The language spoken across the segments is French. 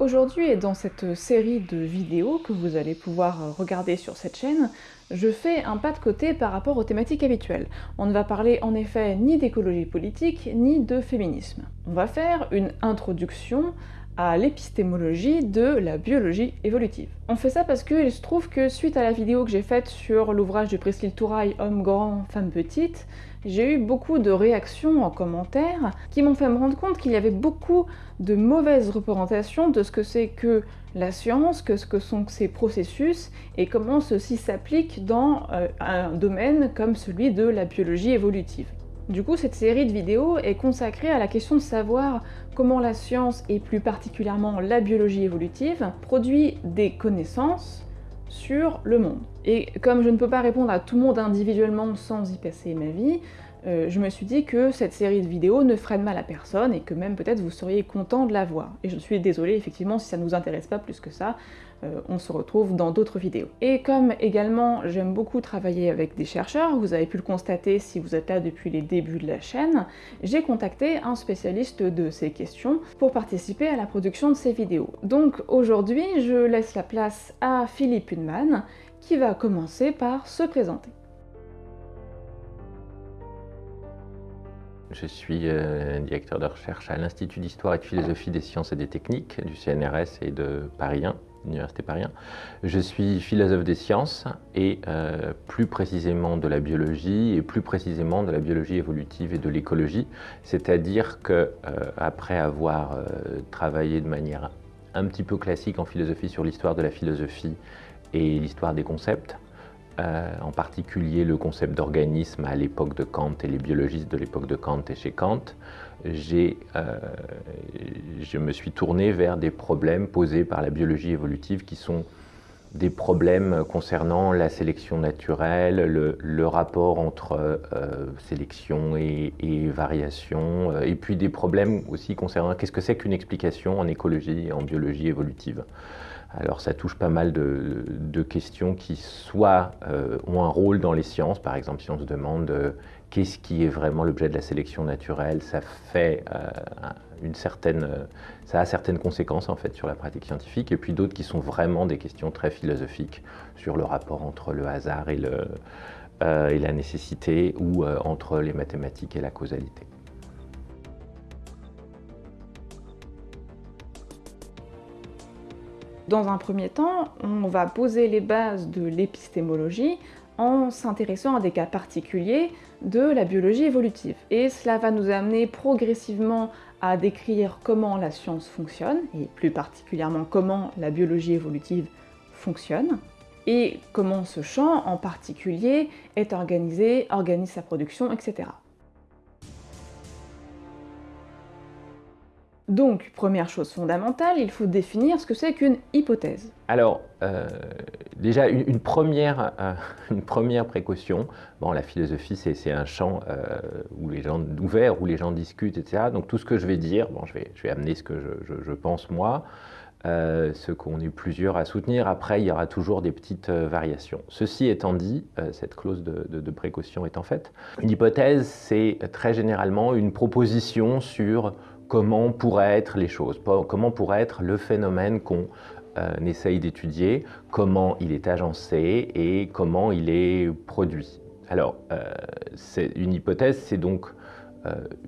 Aujourd'hui et dans cette série de vidéos que vous allez pouvoir regarder sur cette chaîne, je fais un pas de côté par rapport aux thématiques habituelles. On ne va parler en effet ni d'écologie politique, ni de féminisme. On va faire une introduction à l'épistémologie de la biologie évolutive. On fait ça parce qu'il se trouve que suite à la vidéo que j'ai faite sur l'ouvrage de Priscille Touraille, Homme grand, femme petite, j'ai eu beaucoup de réactions en commentaire qui m'ont fait me rendre compte qu'il y avait beaucoup de mauvaises représentations de ce que c'est que la science, que ce que sont ces processus et comment ceci s'applique dans euh, un domaine comme celui de la biologie évolutive. Du coup, cette série de vidéos est consacrée à la question de savoir comment la science, et plus particulièrement la biologie évolutive, produit des connaissances sur le monde. Et comme je ne peux pas répondre à tout le monde individuellement sans y passer ma vie, euh, je me suis dit que cette série de vidéos ne ferait de mal à personne et que même peut-être vous seriez content de la voir. Et je suis désolée effectivement si ça ne vous intéresse pas plus que ça, euh, on se retrouve dans d'autres vidéos. Et comme également j'aime beaucoup travailler avec des chercheurs, vous avez pu le constater si vous êtes là depuis les débuts de la chaîne, j'ai contacté un spécialiste de ces questions pour participer à la production de ces vidéos. Donc aujourd'hui je laisse la place à Philippe Hunman qui va commencer par se présenter. Je suis euh, directeur de recherche à l'Institut d'Histoire et de Philosophie des Sciences et des Techniques du CNRS et de Paris 1, l'Université Paris 1. Je suis philosophe des sciences et euh, plus précisément de la biologie et plus précisément de la biologie évolutive et de l'écologie. C'est-à-dire que euh, après avoir travaillé de manière un petit peu classique en philosophie sur l'histoire de la philosophie et l'histoire des concepts, euh, en particulier le concept d'organisme à l'époque de Kant et les biologistes de l'époque de Kant et chez Kant, euh, je me suis tourné vers des problèmes posés par la biologie évolutive qui sont des problèmes concernant la sélection naturelle, le, rapport entre euh, sélection et, variation, et puis des problèmes aussi concernant qu'est-ce que c'est qu'une explication en écologie et en biologie évolutive. Alors ça touche pas mal de, questions qui soit euh, ont un rôle dans les sciences, par exemple si on se demande euh, qu'est-ce qui est vraiment l'objet de la sélection naturelle, ça fait euh, une certaine, ça a certaines conséquences en fait sur la pratique scientifique, et puis d'autres qui sont vraiment des questions très philosophiques sur le rapport entre le hasard et, le, et la nécessité, ou entre les mathématiques et la causalité. Dans un premier temps, on va poser les bases de l'épistémologie en s'intéressant à des cas particuliers de la biologie évolutive. Et cela va nous amener progressivement à décrire comment la science fonctionne, et plus particulièrement comment la biologie évolutive fonctionne, et comment ce champ en particulier est organisé, organise sa production, etc. Donc, première chose fondamentale, il faut définir ce que c'est qu'une hypothèse. Alors, euh, déjà, une, première, euh, une première précaution, bon, la philosophie, c'est un champ euh, où les gens, ouvert, où les gens discutent, etc. Donc, tout ce que je vais dire, bon, je vais, je amener ce que je, pense moi, ce qu'on est plusieurs à soutenir. Après, il y aura toujours des petites variations. Ceci étant dit, cette clause de, précaution étant faite, une hypothèse, c'est très généralement une proposition sur comment pourraient être les choses, comment pourrait être le phénomène qu'on euh, essaye d'étudier, comment il est agencé et comment il est produit. Alors, euh, c'est une hypothèse, c'est donc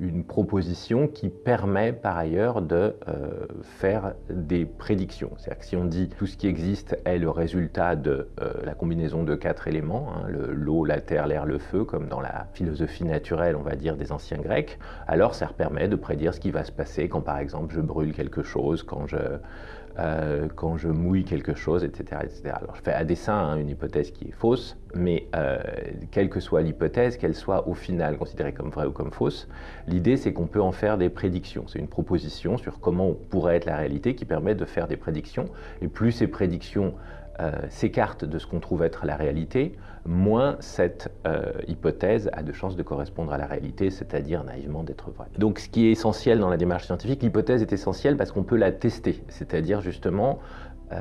une proposition qui permet par ailleurs de euh, faire des prédictions. C'est-à-dire que si on dit tout ce qui existe est le résultat de euh, la combinaison de quatre éléments, hein, l'eau, la terre, l'air, le feu, comme dans la philosophie naturelle, on va dire, des anciens grecs, alors ça permet de prédire ce qui va se passer quand par exemple je brûle quelque chose, quand je, euh, quand je mouille quelque chose, etc. etc. Alors je fais à dessein hein, une hypothèse qui est fausse, mais euh, quelle que soit l'hypothèse, qu'elle soit au final considérée comme vraie ou comme fausse, l'idée c'est qu'on peut en faire des prédictions. C'est une proposition sur comment pourrait être la réalité qui permet de faire des prédictions. Et plus ces prédictions s'écarte de ce qu'on trouve être la réalité, moins cette euh, hypothèse a de chances de correspondre à la réalité, c'est-à-dire naïvement d'être vraie. Donc ce qui est essentiel dans la démarche scientifique, l'hypothèse est essentielle parce qu'on peut la tester, c'est-à-dire justement euh,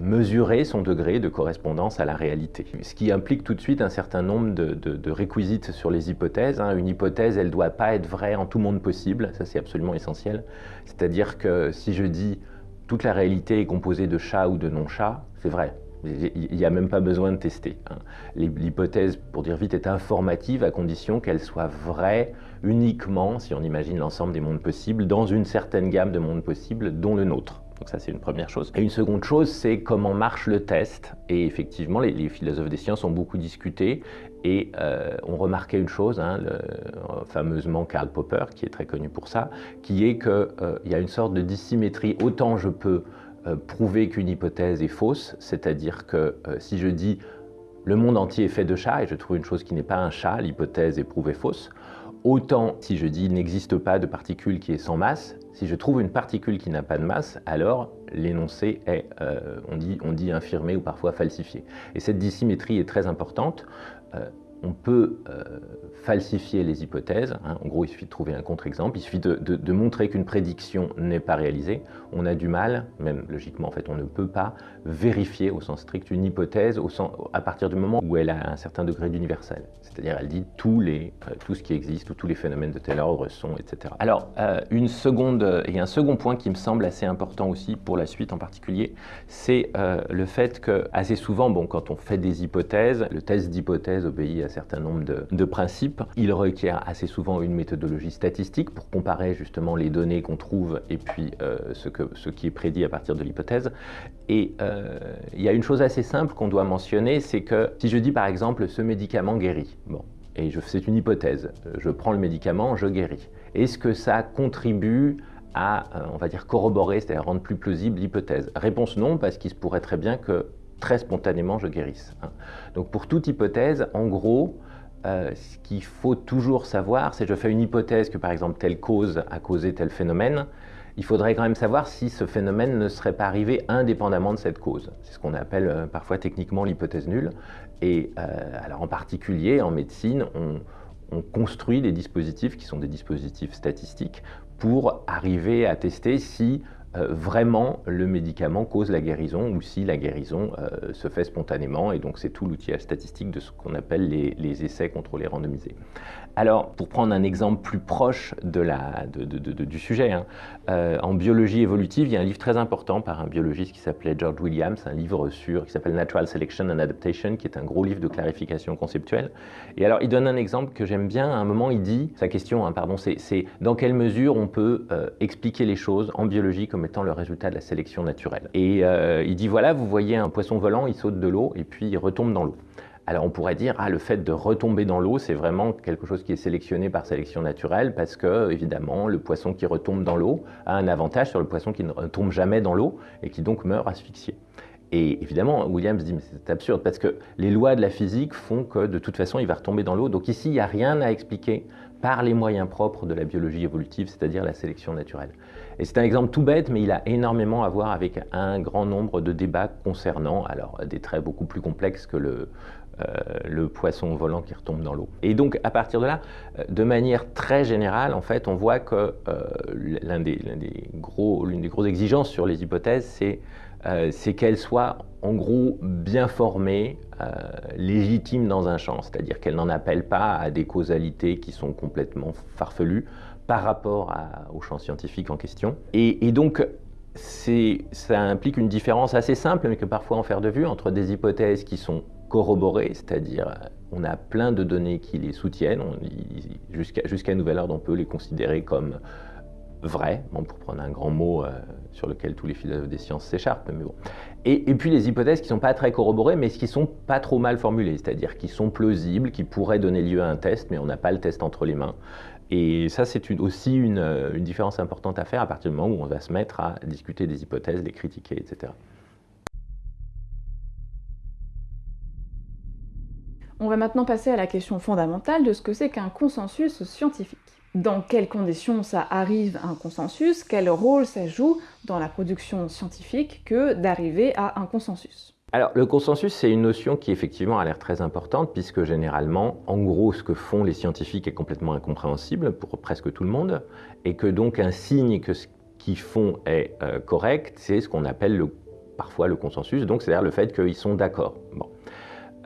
mesurer son degré de correspondance à la réalité. Ce qui implique tout de suite un certain nombre de, de, réquisites sur les hypothèses. Hein. Une hypothèse, elle ne doit pas être vraie en tout monde possible, ça c'est absolument essentiel. C'est-à-dire que si je dis toute la réalité est composée de chats ou de non-chats, c'est vrai. Il n'y a même pas besoin de tester. Hein. L'hypothèse, pour dire vite, est informative à condition qu'elle soit vraie uniquement, si on imagine l'ensemble des mondes possibles, dans une certaine gamme de mondes possibles, dont le nôtre. Donc ça, c'est une première chose. Et une seconde chose, c'est comment marche le test. Et effectivement, les, philosophes des sciences ont beaucoup discuté et euh, ont remarqué une chose, hein, fameusement Karl Popper, qui est très connu pour ça, qui est qu'il euh, y a une sorte de dissymétrie. Autant je peux euh, prouver qu'une hypothèse est fausse, c'est-à-dire que si je dis le monde entier est fait de chats et je trouve une chose qui n'est pas un chat, l'hypothèse est prouvée fausse, Autant si je dis n'existe pas de particule qui est sans masse, si je trouve une particule qui n'a pas de masse, alors l'énoncé est, euh, on, dit, on dit infirmé ou parfois falsifié. Et cette dissymétrie est très importante. Euh, on peut euh, falsifier les hypothèses. Hein. En gros, il suffit de trouver un contre-exemple. Il suffit de, montrer qu'une prédiction n'est pas réalisée. On a du mal, même logiquement, en fait, on ne peut pas vérifier au sens strict une hypothèse à partir du moment où elle a un certain degré d'universel. C'est-à-dire, elle dit euh, tout ce qui existe ou tous les phénomènes de tel ordre sont, etc. Alors, euh, une seconde, et un second point qui me semble assez important aussi pour la suite en particulier, c'est le fait que assez souvent, bon, quand on fait des hypothèses, le test d'hypothèse obéit à certain nombre de, principes. Il requiert assez souvent une méthodologie statistique pour comparer justement les données qu'on trouve et puis euh, ce, qui est prédit à partir de l'hypothèse. Et euh, il y a une chose assez simple qu'on doit mentionner, c'est que si je dis par exemple ce médicament guérit, bon, et c'est une hypothèse, je prends le médicament, je guéris. Est-ce que ça contribue à, euh, on va dire, corroborer, c'est-à-dire rendre plus plausible l'hypothèse? Réponse non, parce qu'il se pourrait très bien que très spontanément je guérisse. Hein. Donc pour toute hypothèse, en gros, euh, ce qu'il faut toujours savoir, c'est je fais une hypothèse que par exemple telle cause a causé tel phénomène, il faudrait quand même savoir si ce phénomène ne serait pas arrivé indépendamment de cette cause. C'est ce qu'on appelle euh, parfois techniquement l'hypothèse nulle. Et euh, alors en particulier en médecine, on, on construit des dispositifs qui sont des dispositifs statistiques pour arriver à tester si euh, vraiment le médicament cause la guérison ou si la guérison euh, se fait spontanément. Et donc c'est tout l'outillage statistique de ce qu'on appelle les, essais contrôlés randomisés. Alors, pour prendre un exemple plus proche de la, du sujet, hein, euh, en biologie évolutive, il y a un livre très important par un biologiste qui s'appelait George Williams, un livre sur, qui s'appelle Natural Selection and Adaptation, qui est un gros livre de clarification conceptuelle. Et alors, il donne un exemple que j'aime bien. À un moment, il dit, sa question, hein, pardon, c'est dans quelle mesure on peut expliquer les choses en biologie comme étant le résultat de la sélection naturelle. Et euh, il dit voilà, vous voyez un poisson volant, il saute de l'eau et puis il retombe dans l'eau. Alors on pourrait dire, ah, le fait de retomber dans l'eau, c'est vraiment quelque chose qui est sélectionné par sélection naturelle parce que, évidemment, le poisson qui retombe dans l'eau a un avantage sur le poisson qui ne retombe jamais dans l'eau et qui donc meurt asphyxié. Et évidemment, Williams dit, mais c'est absurde, parce que les lois de la physique font que de toute façon, il va retomber dans l'eau. Donc ici, il n'y a rien à expliquer par les moyens propres de la biologie évolutive, c'est-à-dire la sélection naturelle. Et c'est un exemple tout bête, mais il a énormément à voir avec un grand nombre de débats concernant alors, des traits beaucoup plus complexes que le, le poisson volant qui retombe dans l'eau. Et donc, à partir de là, euh, de manière très générale, en fait, on voit que euh, l'une des, des, gros, des grosses exigences sur les hypothèses, c'est c'est qu'elles soient en gros bien formées, légitimes dans un champ, c'est-à-dire qu'elles n'en appellent pas à des causalités qui sont complètement farfelues, par rapport au champ scientifique en question. Et, donc, ça implique une différence assez simple, mais que parfois en faire de vue, entre des hypothèses qui sont corroborées, c'est-à-dire on a plein de données qui les soutiennent, jusqu'à nouvel ordre, on peut les considérer comme vraies, pour prendre un grand mot euh, sur lequel tous les philosophes des sciences s'écharpent, mais bon. Et, puis les hypothèses qui ne sont pas très corroborées, mais qui sont pas trop mal formulées, c'est-à-dire qui sont plausibles, qui pourraient donner lieu à un test, mais on n'a pas le test entre les mains. Et ça, c'est aussi une, différence importante à faire à partir du moment où on va se mettre à discuter des hypothèses, les critiquer, etc. On va maintenant passer à la question fondamentale de ce que c'est qu'un consensus scientifique. Dans quelles conditions ça arrive à un consensus? Quel rôle ça joue dans la production scientifique que d'arriver à un consensus? Alors, le consensus, c'est une notion qui effectivement a l'air très importante, puisque généralement, en gros, ce que font les scientifiques est complètement incompréhensible pour presque tout le monde, et que donc un signe que ce qu'ils font est euh, correct, c'est ce qu'on appelle le, parfois le consensus, donc c'est-à-dire le fait qu'ils sont d'accord.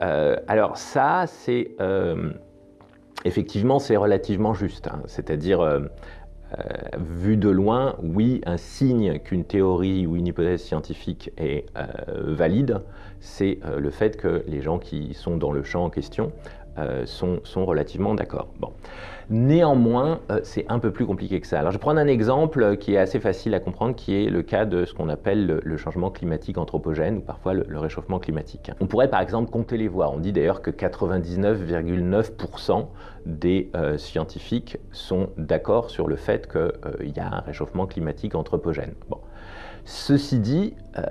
Euh, alors ça, c'est euh, effectivement, c'est relativement juste, hein. c'est-à-dire vu de loin, oui, un signe qu'une théorie ou une hypothèse scientifique est valide, c'est le fait que les gens qui sont dans le champ en question sont, sont, relativement d'accord. Bon. Néanmoins, euh, c'est un peu plus compliqué que ça. Alors, je vais prendre un exemple qui est assez facile à comprendre, qui est le cas de ce qu'on appelle le, changement climatique anthropogène, ou parfois le, réchauffement climatique. On pourrait par exemple compter les voix. On dit d'ailleurs que 99,9% des euh, scientifiques sont d'accord sur le fait qu'il euh, y a un réchauffement climatique anthropogène. Ceci dit, euh,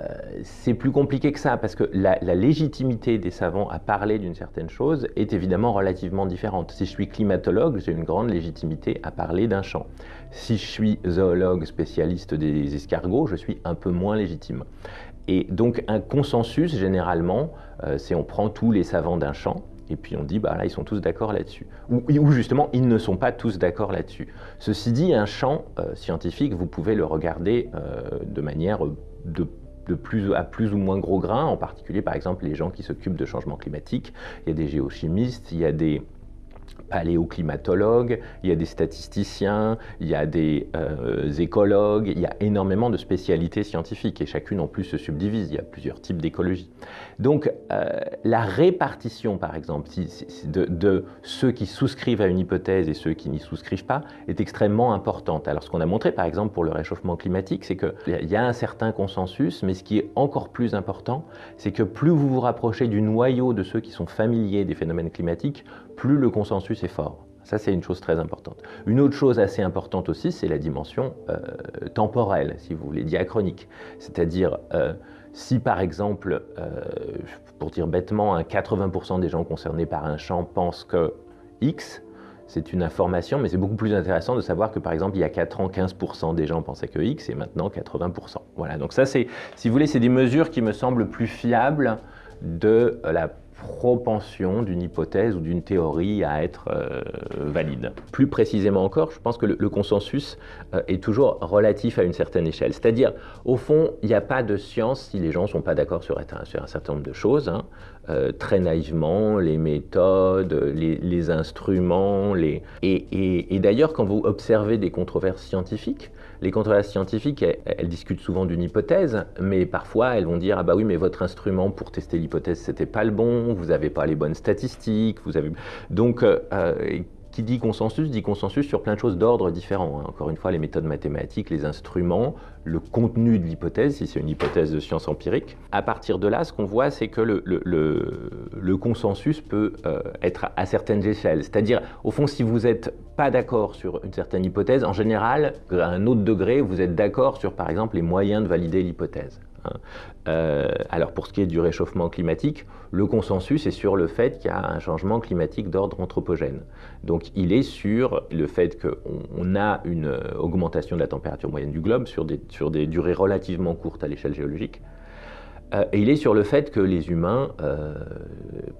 c'est plus compliqué que ça, parce que la, légitimité des savants à parler d'une certaine chose est évidemment relativement différente. Si je suis climatologue, j'ai une grande légitimité à parler d'un champ. Si je suis zoologue spécialiste des escargots, je suis un peu moins légitime. Et donc un consensus, généralement, euh, c'est on prend tous les savants d'un champ, et puis on dit, bah là, ils sont tous d'accord là-dessus. Ou, justement, ils ne sont pas tous d'accord là-dessus. Ceci dit, un champ euh, scientifique, vous pouvez le regarder euh, de manière de plus, à plus ou moins gros grains, en particulier par exemple les gens qui s'occupent de changement climatique. Il y a des géochimistes, il y a des paléoclimatologues, il y a des statisticiens, il y a des euh, écologues, il y a énormément de spécialités scientifiques et chacune en plus se subdivise, il y a plusieurs types d'écologie. Donc euh, la répartition par exemple de, ceux qui souscrivent à une hypothèse et ceux qui n'y souscrivent pas est extrêmement importante. Alors ce qu'on a montré par exemple pour le réchauffement climatique, c'est qu'il y a un certain consensus, mais ce qui est encore plus important, c'est que plus vous vous rapprochez du noyau de ceux qui sont familiers des phénomènes climatiques, plus le consensus est fort. Ça, c'est une chose très importante. Une autre chose assez importante aussi, c'est la dimension euh, temporelle, si vous voulez, diachronique. C'est-à-dire, euh, si par exemple, euh, pour dire bêtement, 80% des gens concernés par un champ pensent que X, c'est une information, mais c'est beaucoup plus intéressant de savoir que par exemple, il y a 4 ans, 15% des gens pensaient que X, et maintenant 80%. Voilà, donc ça, c'est, si vous voulez, c'est des mesures qui me semblent plus fiables de la propension d'une hypothèse ou d'une théorie à être euh, valide. Plus précisément encore, je pense que le, consensus euh, est toujours relatif à une certaine échelle. C'est-à-dire, au fond, il n'y a pas de science si les gens ne sont pas d'accord sur, un certain nombre de choses. Hein. Euh, très naïvement, les méthodes, les, instruments. Les... et d'ailleurs, quand vous observez des controverses scientifiques, les controverses scientifiques, elles, discutent souvent d'une hypothèse, mais parfois elles vont dire ah bah oui mais votre instrument pour tester l'hypothèse c'était pas le bon, vous n'avez pas les bonnes statistiques, vous avez donc euh, euh, qui dit consensus dit consensus sur plein de choses d'ordre différents. Hein. Encore une fois, les méthodes mathématiques, les instruments, le contenu de l'hypothèse, si c'est une hypothèse de science empirique. À partir de là, ce qu'on voit, c'est que le, le, consensus peut euh, être à certaines échelles. C'est-à-dire, au fond, si vous n'êtes pas d'accord sur une certaine hypothèse, en général, à un autre degré, vous êtes d'accord sur, par exemple, les moyens de valider l'hypothèse. Hein. Euh, alors pour ce qui est du réchauffement climatique, le consensus est sur le fait qu'il y a un changement climatique d'ordre anthropogène. Donc il est sur le fait qu'on a une euh, augmentation de la température moyenne du globe sur des, durées relativement courtes à l'échelle géologique. Euh, et il est sur le fait que les humains,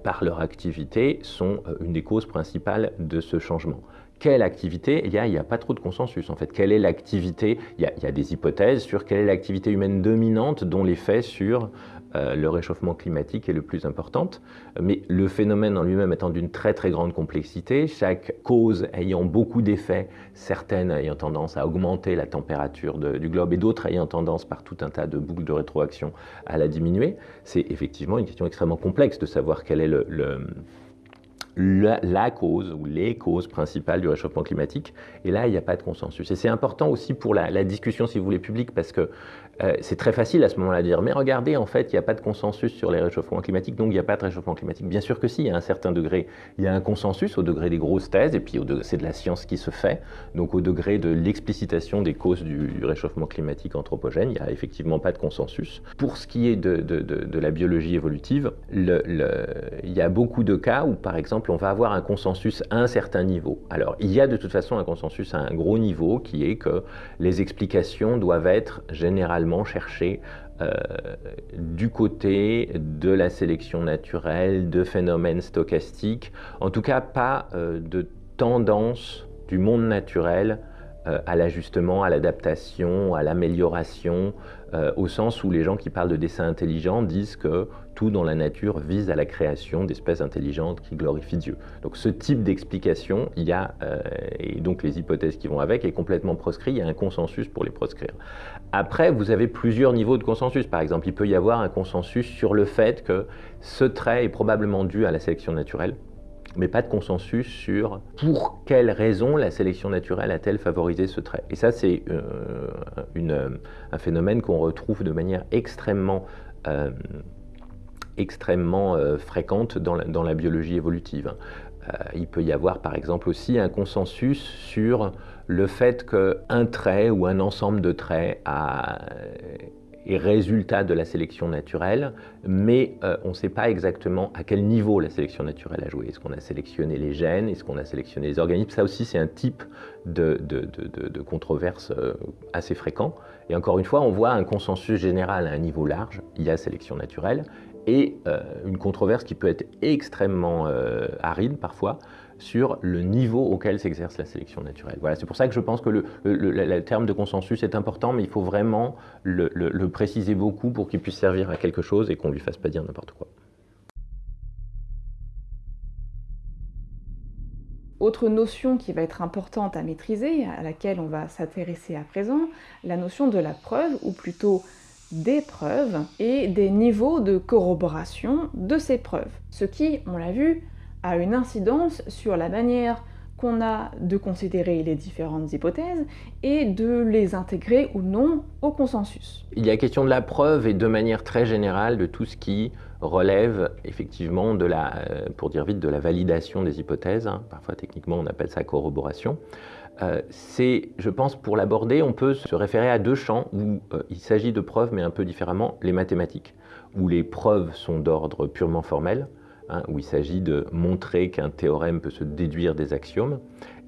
par leur activité, sont une des causes principales de ce changement quelle activité Il n'y a, pas trop de consensus en fait. Quelle est l'activité il, y, a des hypothèses sur quelle est l'activité humaine dominante dont l'effet sur euh, le réchauffement climatique est le plus importante. Mais le phénomène en lui-même étant d'une très très grande complexité, chaque cause ayant beaucoup d'effets, certaines ayant tendance à augmenter la température du globe et d'autres ayant tendance par tout un tas de boucles de rétroaction à la diminuer, c'est effectivement une question extrêmement complexe de savoir quel est le la, cause ou les causes principales du réchauffement climatique. Et là, il n'y a pas de consensus. Et c'est important aussi pour la, discussion, si vous voulez, publique, parce que euh, c'est très facile à ce moment-là de dire, mais regardez, en fait, il n'y a pas de consensus sur les réchauffements climatiques, donc il n'y a pas de réchauffement climatique. Bien sûr que si, à un certain degré, il y a un consensus au degré des grosses thèses, et puis c'est de la science qui se fait, donc au degré de l'explicitation des causes du, réchauffement climatique anthropogène, il n'y a effectivement pas de consensus. Pour ce qui est de, de, la biologie évolutive, il y a beaucoup de cas où, par exemple, on va avoir un consensus à un certain niveau. Alors, il y a de toute façon un consensus à un gros niveau, qui est que les explications doivent être généralement chercher euh, du côté de la sélection naturelle, de phénomènes stochastiques, en tout cas pas euh, de tendance du monde naturel à l'ajustement, à l'adaptation, à l'amélioration, au sens où les gens qui parlent de dessin intelligent disent que tout dans la nature vise à la création d'espèces intelligentes qui glorifient Dieu. Donc ce type d'explication, il y a, et donc les hypothèses qui vont avec, est complètement proscrit, il y a un consensus pour les proscrire. Après, vous avez plusieurs niveaux de consensus. Par exemple, il peut y avoir un consensus sur le fait que ce trait est probablement dû à la sélection naturelle mais pas de consensus sur pour quelles raisons la sélection naturelle a-t-elle favorisé ce trait. Et ça, c'est euh, un phénomène qu'on retrouve de manière extrêmement, euh, extrêmement euh, fréquente dans la, biologie évolutive. il peut y avoir, par exemple, aussi un consensus sur le fait qu'un trait ou un ensemble de traits a est résultat de la sélection naturelle, mais euh, on ne sait pas exactement à quel niveau la sélection naturelle a joué. Est-ce qu'on a sélectionné les gènes? Est-ce qu'on a sélectionné les organismes? Ça aussi, c'est un type de, de, controverse euh, assez fréquent. Et encore une fois, on voit un consensus général à un niveau large. Il y a sélection naturelle et euh, une controverse qui peut être extrêmement aride parfois sur le niveau auquel s'exerce la sélection naturelle. Voilà, c'est pour ça que je pense que le, terme de consensus est important, mais il faut vraiment le, préciser beaucoup pour qu'il puisse servir à quelque chose et qu'on ne lui fasse pas dire n'importe quoi. Autre notion qui va être importante à maîtriser, à laquelle on va s'intéresser à présent, la notion de la preuve, ou plutôt des preuves, et des niveaux de corroboration de ces preuves. Ce qui, on l'a vu, a une incidence sur la manière qu'on a de considérer les différentes hypothèses et de les intégrer ou non au consensus. Il y a question de la preuve et de manière très générale de tout ce qui relève effectivement de la, euh, pour dire vite, de la validation des hypothèses. Hein. Parfois techniquement on appelle ça corroboration. Euh, c'est, je pense, pour l'aborder, on peut se référer à deux champs où euh, il s'agit de preuves, mais un peu différemment, les mathématiques, où les preuves sont d'ordre purement formel, Hein, où il s'agit de montrer qu'un théorème peut se déduire des axiomes,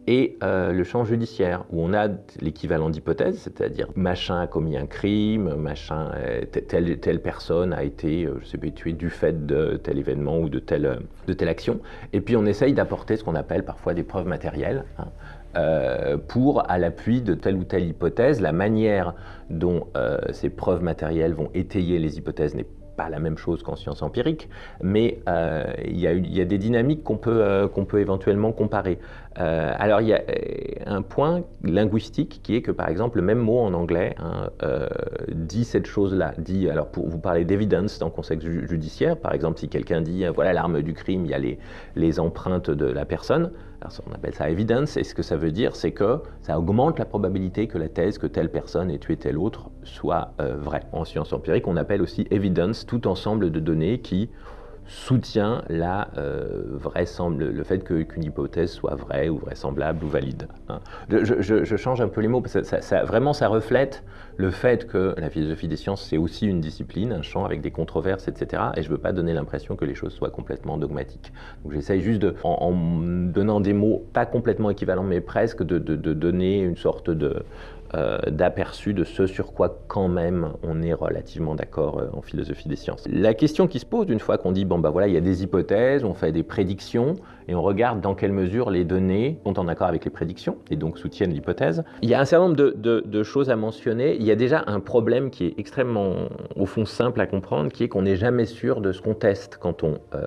et euh, le champ judiciaire, où on a l'équivalent d'hypothèse, c'est-à-dire machin a commis un crime, machin, euh, telle, personne a été, euh, tuée du fait de tel événement ou de telle, action, et puis on essaye d'apporter ce qu'on appelle parfois des preuves matérielles. Hein, pour, à l'appui de telle ou telle hypothèse, la manière dont ces preuves matérielles vont étayer les hypothèses n'est pas la même chose qu'en sciences empiriques, mais il, y a, des dynamiques qu'on peut, euh, peut éventuellement comparer. Euh, alors il y a un point linguistique qui est que par exemple le même mot en anglais hein, dit cette chose-là, dit, alors pour vous parler d'évidence dans le contexte judiciaire, par exemple si quelqu'un dit voilà l'arme du crime, il y a les, les empreintes de la personne, on appelle ça evidence, et ce que ça veut dire, c'est que ça augmente la probabilité que la thèse que telle personne ait tué telle autre soit vraie. En sciences empiriques, on appelle aussi evidence tout ensemble de données qui soutient la, euh, le fait qu'une hypothèse soit vraie ou vraisemblable ou valide. Hein. Je, change un peu les mots, parce que ça, vraiment ça reflète le fait que la philosophie des sciences, c'est aussi une discipline, un champ avec des controverses, etc. Et je ne veux pas donner l'impression que les choses soient complètement dogmatiques. Donc j'essaye juste, de, en, donnant des mots pas complètement équivalents, mais presque, de donner une sorte de, euh, d'aperçu de ce sur quoi quand même on est relativement d'accord euh, en philosophie des sciences. La question qui se pose une fois qu'on dit bon bah voilà il y a des hypothèses, on fait des prédictions et on regarde dans quelle mesure les données sont en accord avec les prédictions et donc soutiennent l'hypothèse. Il y a un certain nombre de, choses à mentionner. Il y a déjà un problème qui est extrêmement au fond simple à comprendre, qui est qu'on n'est jamais sûr de ce qu'on teste quand on euh,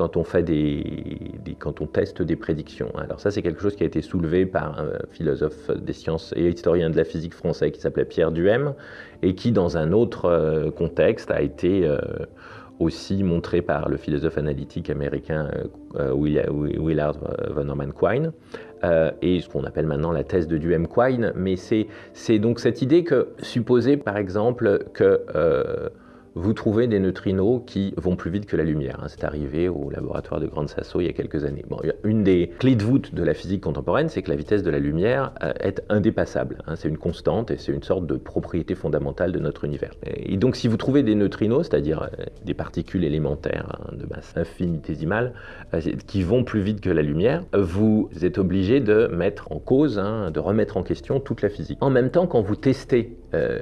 quand on, fait des, quand on teste des prédictions. Alors ça, c'est quelque chose qui a été soulevé par un philosophe des sciences et historien de la physique français qui s'appelait Pierre Duhem, et qui, dans un autre euh, contexte, a été euh, aussi montré par le philosophe analytique américain euh, Willard von Orman Quine, et ce qu'on appelle maintenant la thèse de Duhem-Quine. Mais c'est donc cette idée que, supposer par exemple que vous trouvez des neutrinos qui vont plus vite que la lumière. Hein. C'est arrivé au laboratoire de Grande Sasso il y a quelques années. Une des clés de voûte de la physique contemporaine, c'est que la vitesse de la lumière euh, est indépassable. Hein. C'est une constante et c'est une sorte de propriété fondamentale de notre univers. Et donc si vous trouvez des neutrinos, c'est-à-dire euh, des particules élémentaires hein, de masse infinitésimale, euh, qui vont plus vite que la lumière, vous êtes obligé de mettre en cause, de remettre en question toute la physique. En même temps, quand vous testez euh,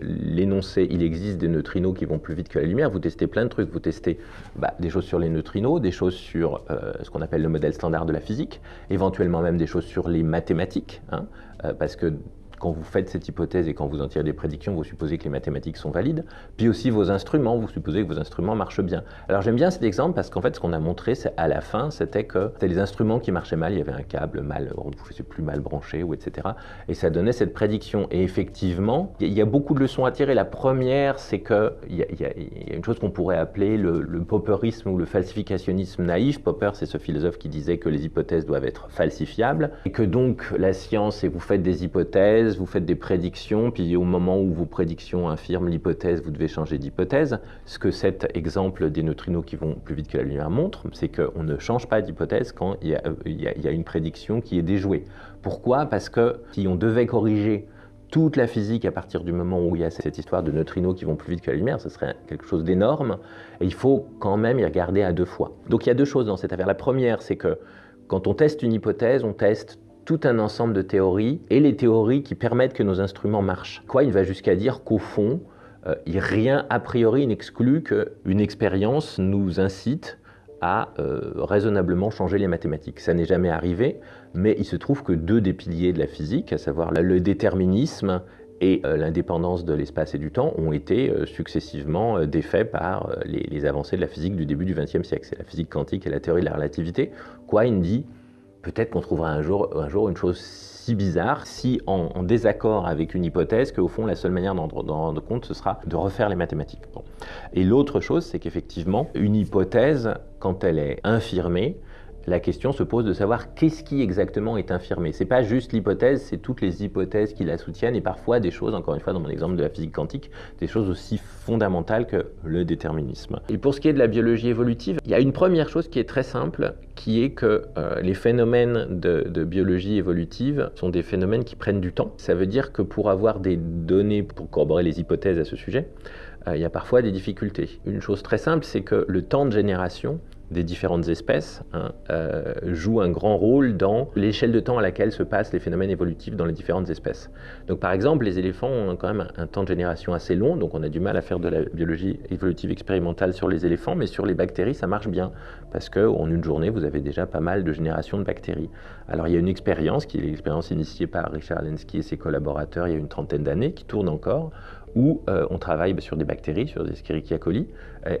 l'énoncé, il existe des neutrinos qui vont plus vite que la lumière, vous testez plein de trucs. Vous testez bah, des choses sur les neutrinos, des choses sur euh, ce qu'on appelle le modèle standard de la physique, éventuellement même des choses sur les mathématiques, hein, euh, parce que quand vous faites cette hypothèse et quand vous en tirez des prédictions, vous supposez que les mathématiques sont valides. Puis aussi vos instruments, vous supposez que vos instruments marchent bien. Alors j'aime bien cet exemple parce qu'en fait, ce qu'on a montré à la fin, c'était que c'était les instruments qui marchaient mal. Il y avait un câble mal, je sais plus, mal branché, etc. Et ça donnait cette prédiction. Et effectivement, il y a beaucoup de leçons à tirer. La première, c'est qu'il y, y, a une chose qu'on pourrait appeler le, le popperisme ou le falsificationnisme naïf. Popper, c'est ce philosophe qui disait que les hypothèses doivent être falsifiables et que donc la science, et vous faites des hypothèses, vous faites des prédictions, puis au moment où vos prédictions infirment l'hypothèse, vous devez changer d'hypothèse. Ce que cet exemple des neutrinos qui vont plus vite que la lumière montre, c'est qu'on ne change pas d'hypothèse quand il y, a, a, une prédiction qui est déjouée. Pourquoi? Parce que si on devait corriger toute la physique à partir du moment où il y a cette histoire de neutrinos qui vont plus vite que la lumière, ce serait quelque chose d'énorme, et il faut quand même y regarder à deux fois. Donc il y a deux choses dans cette affaire. La première, c'est que quand on teste une hypothèse, on teste tout un ensemble de théories et les théories qui permettent que nos instruments marchent. Quoi, il va jusqu'à dire qu'au fond, euh, rien a priori n'exclut qu'une expérience nous incite à euh, raisonnablement changer les mathématiques. Ça n'est jamais arrivé, mais il se trouve que deux des piliers de la physique, à savoir le déterminisme et euh, l'indépendance de l'espace et du temps ont été successivement défaits par les, les, avancées de la physique du début du XXe siècle. C'est la physique quantique et la théorie de la relativité. Quine dit peut-être qu'on trouvera un jour, un jour une chose si bizarre, si en, désaccord avec une hypothèse, qu'au fond, la seule manière d'en rendre compte, ce sera de refaire les mathématiques. Et l'autre chose, c'est qu'effectivement, une hypothèse, quand elle est infirmée, la question se pose de savoir qu'est-ce qui exactement est infirmé. C'est pas juste l'hypothèse, c'est toutes les hypothèses qui la soutiennent et parfois des choses, encore une fois dans mon exemple de la physique quantique, des choses aussi fondamentales que le déterminisme. Et pour ce qui est de la biologie évolutive, il y a une première chose qui est très simple, qui est que euh, les phénomènes de, biologie évolutive sont des phénomènes qui prennent du temps. Ça veut dire que pour avoir des données pour corroborer les hypothèses à ce sujet, euh, il y a parfois des difficultés. Une chose très simple, c'est que le temps de génération des différentes espèces hein, euh, joue un grand rôle dans l'échelle de temps à laquelle se passent les phénomènes évolutifs dans les différentes espèces. Donc par exemple, les éléphants ont quand même un, temps de génération assez long, donc on a du mal à faire de la biologie évolutive expérimentale sur les éléphants, mais sur les bactéries, ça marche bien, parce qu'en une journée, vous avez déjà pas mal de générations de bactéries. Alors il y a une expérience, qui est l'expérience initiée par Richard Lenski et ses collaborateurs il y a une trentaine d'années, qui tourne encore, où euh, on travaille bah, sur des bactéries, sur des Escherichia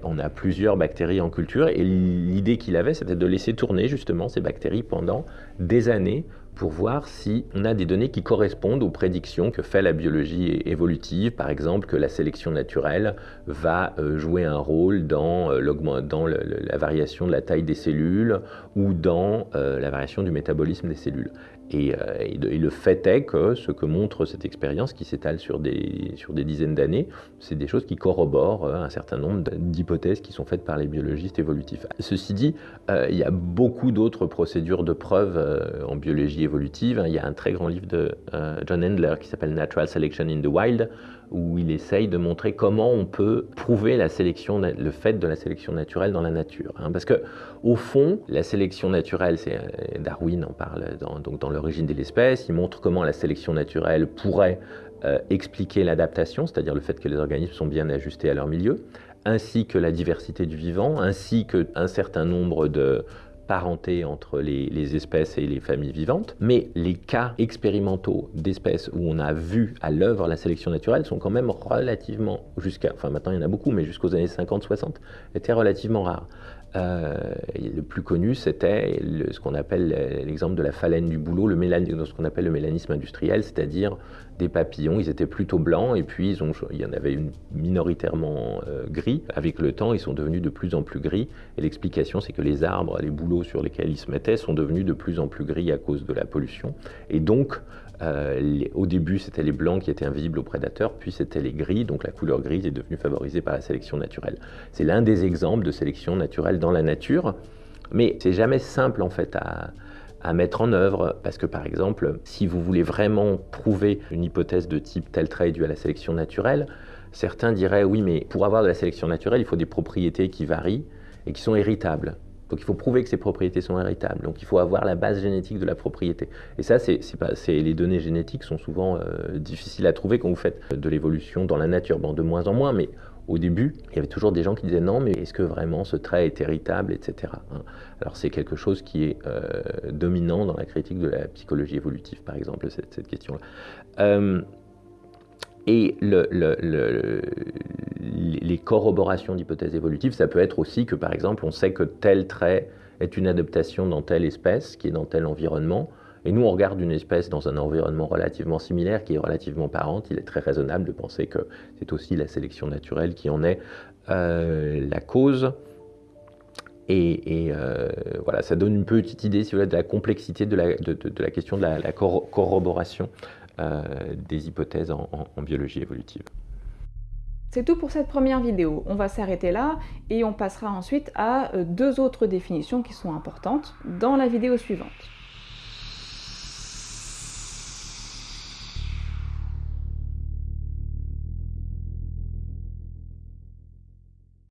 on a plusieurs bactéries en culture. Et l'idée qu'il avait, c'était de laisser tourner justement ces bactéries pendant des années pour voir si on a des données qui correspondent aux prédictions que fait la biologie évolutive, par exemple que la sélection naturelle va euh, jouer un rôle dans, euh, dans la variation de la taille des cellules ou dans la variation du métabolisme des cellules. Et, le fait est que ce que montre cette expérience qui s'étale sur des, sur des dizaines d'années, c'est des choses qui corroborent un certain nombre d'hypothèses qui sont faites par les biologistes évolutifs. Ceci dit, il y a beaucoup d'autres procédures de preuve en biologie évolutive. Il y a un très grand livre de John Handler qui s'appelle Natural Selection in the Wild, où il essaye de montrer comment on peut prouver le fait de la sélection naturelle dans la nature. Hein. parce que, au fond, la sélection naturelle, c'est euh, Darwin en parle dans, donc dans l'origine de l'espèce, il montre comment la sélection naturelle pourrait euh, expliquer l'adaptation, c'est-à-dire le fait que les organismes sont bien ajustés à leur milieu, ainsi que la diversité du vivant, ainsi qu'un certain nombre de, parenté entre les, espèces et les familles vivantes, mais les cas expérimentaux d'espèces où on a vu à l'œuvre la sélection naturelle sont quand même relativement, jusqu'à, enfin maintenant il y en a beaucoup, mais jusqu'aux années 50-60, étaient relativement rares. Euh, le plus connu, c'était ce qu'on appelle l'exemple de la phalène du boulot, le ce qu'on appelle le mélanisme industriel, c'est-à-dire des papillons, ils étaient plutôt blancs et puis ils ont, il y en avait une minoritairement euh, gris. Avec le temps, ils sont devenus de plus en plus gris et l'explication, c'est que les arbres, les bouleaux sur lesquels ils se mettaient sont devenus de plus en plus gris à cause de la pollution. Et donc, euh, au début, c'était les blancs qui étaient invisibles aux prédateurs, puis c'était les gris, donc la couleur grise est devenue favorisée par la sélection naturelle. C'est l'un des exemples de sélection naturelle dans la nature, mais c'est jamais simple en fait à, à mettre en œuvre, parce que par exemple, si vous voulez vraiment prouver une hypothèse de type tel trait dû à la sélection naturelle, certains diraient oui, mais pour avoir de la sélection naturelle, il faut des propriétés qui varient et qui sont héritables. Donc il faut prouver que ces propriétés sont héritables. Donc il faut avoir la base génétique de la propriété. Et ça, c'est, les données génétiques sont souvent euh, difficiles à trouver quand vous faites de l'évolution dans la nature. Bon, de moins en moins, mais au début, il y avait toujours des gens qui disaient non, mais est-ce que vraiment ce trait est héritable, etc. Hein. Alors c'est quelque chose qui est euh, dominant dans la critique de la psychologie évolutive, par exemple, cette, question-là. Euh, et les corroborations d'hypothèses évolutives, ça peut être aussi que, par exemple, on sait que tel trait est une adaptation dans telle espèce, qui est dans tel environnement, et nous, on regarde une espèce dans un environnement relativement similaire, qui est relativement parente. Il est très raisonnable de penser que c'est aussi la sélection naturelle qui en est euh, la cause. Et, euh, voilà, ça donne une petite idée, si vous voulez, de la complexité de la, question de la, corroboration euh, des hypothèses en biologie évolutive. C'est tout pour cette première vidéo. On va s'arrêter là et on passera ensuite à deux autres définitions qui sont importantes dans la vidéo suivante.